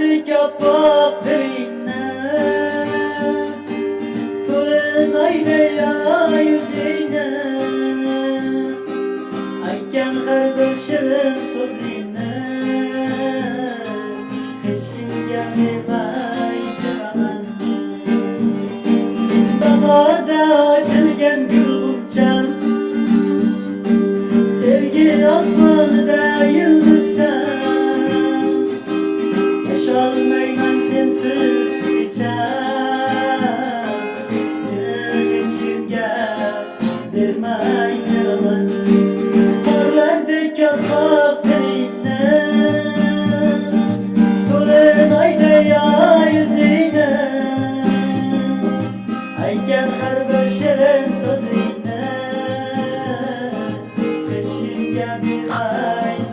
ko'rdik oppoq dilingni ko'rinmaydi yo yuzingni aytgan har bir shirin so'zingni hech kimga demay siraman bahorda ochilgan gulcham sevgi osmonida yulduz Yasholmayman sensiz kecham Seni hechimga bermay sevaman Qorlardek yoqib tilingni To'lin oyda yo yuzingni Aytgan bir ay